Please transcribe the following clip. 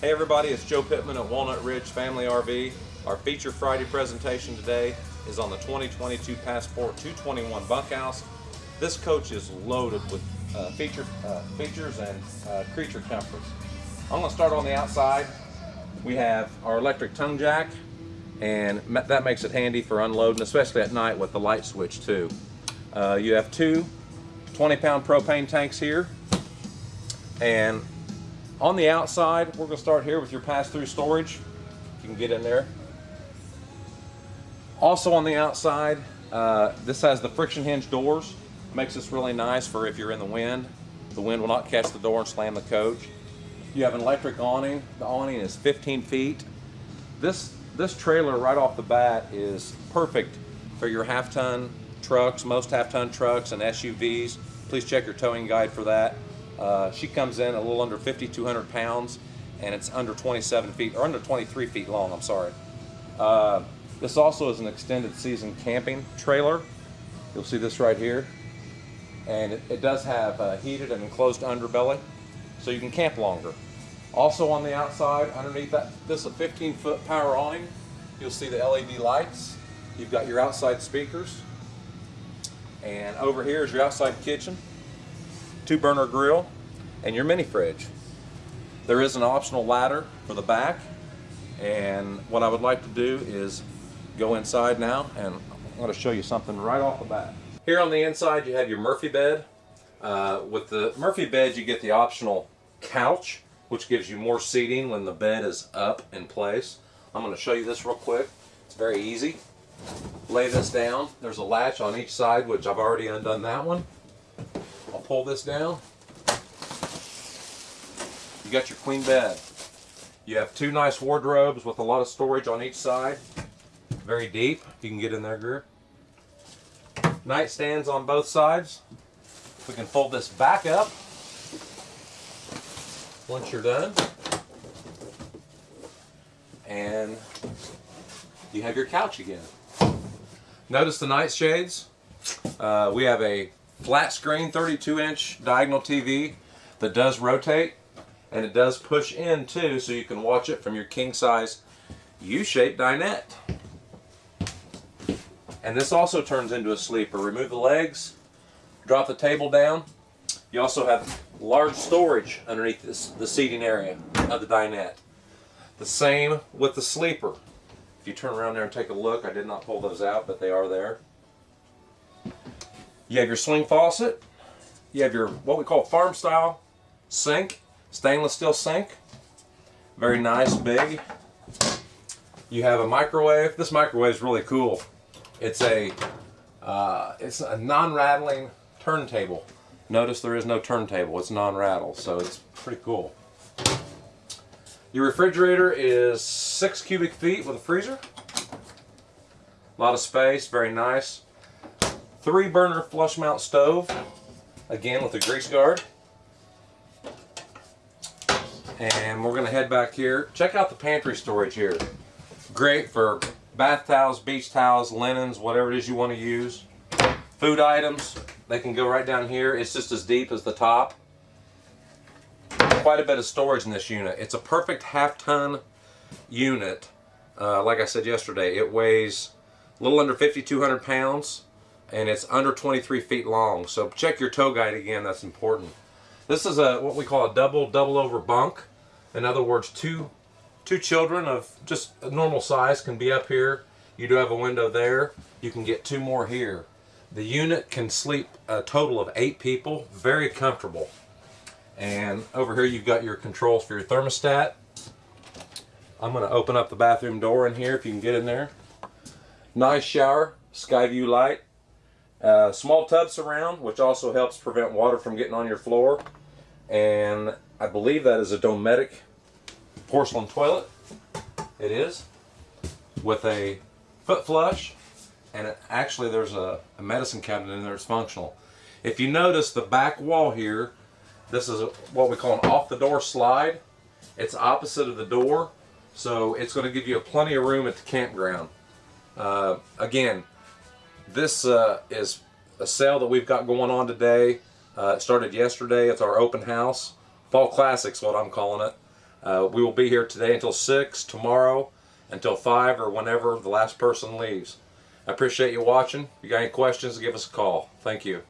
Hey everybody, it's Joe Pittman at Walnut Ridge Family RV. Our feature Friday presentation today is on the 2022 Passport 221 bunkhouse. This coach is loaded with uh, feature, uh, features and uh, creature comforts. I'm going to start on the outside. We have our electric tongue jack, and that makes it handy for unloading, especially at night with the light switch too. Uh, you have two 20 pound propane tanks here, and on the outside, we're going to start here with your pass-through storage. You can get in there. Also on the outside, uh, this has the friction hinge doors. Makes this really nice for if you're in the wind. The wind will not catch the door and slam the coach. You have an electric awning. The awning is 15 feet. This, this trailer right off the bat is perfect for your half-ton trucks, most half-ton trucks and SUVs. Please check your towing guide for that. Uh, she comes in a little under 5,200 pounds and it's under 27 feet, or under 23 feet long, I'm sorry. Uh, this also is an extended season camping trailer. You'll see this right here. And it, it does have a heated and enclosed underbelly, so you can camp longer. Also on the outside, underneath that, this is a 15 foot power awning. You'll see the LED lights. You've got your outside speakers. And over here is your outside kitchen two burner grill, and your mini fridge. There is an optional ladder for the back, and what I would like to do is go inside now, and I'm going to show you something right off the bat. Here on the inside you have your Murphy bed. Uh, with the Murphy bed you get the optional couch, which gives you more seating when the bed is up in place. I'm going to show you this real quick. It's very easy. Lay this down. There's a latch on each side, which I've already undone that one. Pull this down. You got your queen bed. You have two nice wardrobes with a lot of storage on each side. Very deep. You can get in there, Greer. Nightstands on both sides. We can fold this back up once you're done. And you have your couch again. Notice the nightshades. Uh, we have a flat screen 32 inch diagonal TV that does rotate and it does push in too so you can watch it from your king size U-shaped dinette. And this also turns into a sleeper. Remove the legs, drop the table down. You also have large storage underneath this, the seating area of the dinette. The same with the sleeper. If you turn around there and take a look, I did not pull those out, but they are there. You have your swing faucet. You have your what we call farm style sink, stainless steel sink. Very nice, big. You have a microwave. This microwave is really cool. It's a uh, it's a non-rattling turntable. Notice there is no turntable. It's non-rattle, so it's pretty cool. Your refrigerator is six cubic feet with a freezer. A lot of space, very nice three burner flush mount stove, again with a grease guard. And we're gonna head back here. Check out the pantry storage here. Great for bath towels, beach towels, linens, whatever it is you wanna use. Food items, they can go right down here. It's just as deep as the top. Quite a bit of storage in this unit. It's a perfect half ton unit. Uh, like I said yesterday, it weighs a little under 5,200 pounds and it's under 23 feet long. So check your tow guide again, that's important. This is a what we call a double double over bunk. In other words, two two children of just normal size can be up here. You do have a window there. You can get two more here. The unit can sleep a total of eight people, very comfortable. And over here you've got your controls for your thermostat. I'm going to open up the bathroom door in here if you can get in there. Nice shower, sky view light. Uh, small tub surround, which also helps prevent water from getting on your floor. And I believe that is a Dometic porcelain toilet. It is. With a foot flush. And it, actually there's a, a, medicine cabinet in there that's functional. If you notice the back wall here, this is a, what we call an off the door slide. It's opposite of the door. So it's going to give you plenty of room at the campground. Uh, again, this uh, is a sale that we've got going on today. Uh, it started yesterday. It's our open house. Fall Classics, what I'm calling it. Uh, we will be here today until 6, tomorrow until 5, or whenever the last person leaves. I appreciate you watching. If you got any questions, give us a call. Thank you.